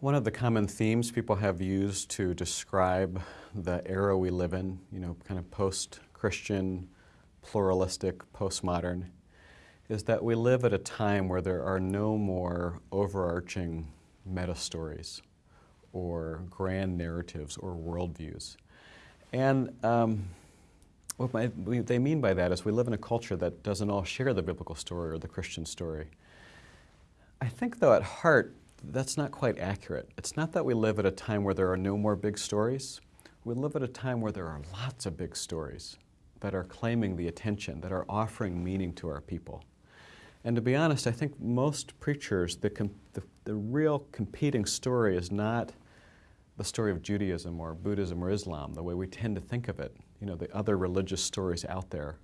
One of the common themes people have used to describe the era we live in, you know, kind of post-Christian, pluralistic, postmodern, is that we live at a time where there are no more overarching meta stories or grand narratives or worldviews. And um, what my, they mean by that is we live in a culture that doesn't all share the biblical story or the Christian story. I think, though, at heart, that's not quite accurate. It's not that we live at a time where there are no more big stories. We live at a time where there are lots of big stories that are claiming the attention, that are offering meaning to our people. And to be honest, I think most preachers, the, the, the real competing story is not the story of Judaism or Buddhism or Islam, the way we tend to think of it, you know, the other religious stories out there,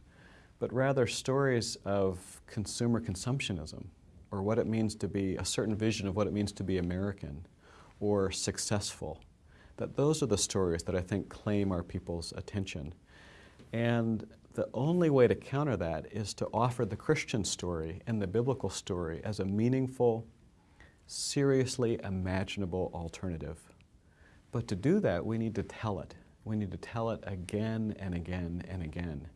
but rather stories of consumer consumptionism or what it means to be a certain vision of what it means to be American or successful. That those are the stories that I think claim our people's attention. And the only way to counter that is to offer the Christian story and the biblical story as a meaningful, seriously imaginable alternative. But to do that, we need to tell it. We need to tell it again and again and again.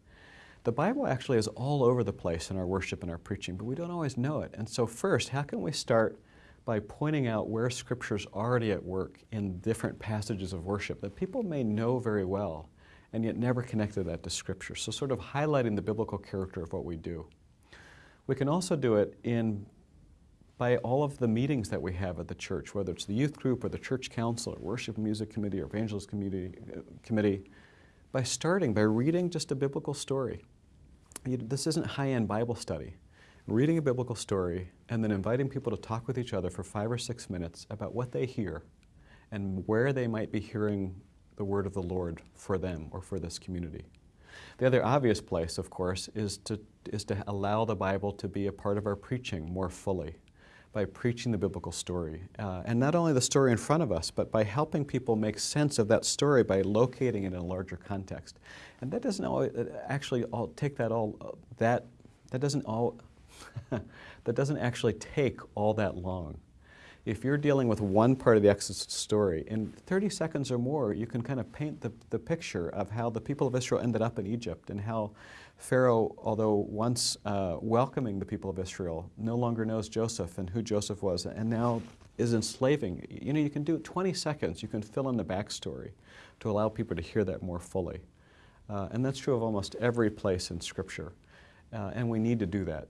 The Bible actually is all over the place in our worship and our preaching, but we don't always know it. And so first, how can we start by pointing out where Scripture's already at work in different passages of worship that people may know very well and yet never connected that to Scripture. So sort of highlighting the biblical character of what we do. We can also do it in by all of the meetings that we have at the church, whether it's the youth group or the church council or worship music committee or evangelist committee, uh, committee by starting by reading just a biblical story. You, this isn't high-end Bible study. Reading a biblical story and then inviting people to talk with each other for five or six minutes about what they hear and where they might be hearing the word of the Lord for them or for this community. The other obvious place, of course, is to, is to allow the Bible to be a part of our preaching more fully by preaching the biblical story. Uh, and not only the story in front of us, but by helping people make sense of that story by locating it in a larger context. And that doesn't always, actually all, take that all, uh, that, that doesn't all, that doesn't actually take all that long if you're dealing with one part of the Exodus story, in 30 seconds or more, you can kind of paint the, the picture of how the people of Israel ended up in Egypt and how Pharaoh, although once uh, welcoming the people of Israel, no longer knows Joseph and who Joseph was, and now is enslaving. You know, you can do 20 seconds, you can fill in the backstory to allow people to hear that more fully. Uh, and that's true of almost every place in Scripture. Uh, and we need to do that.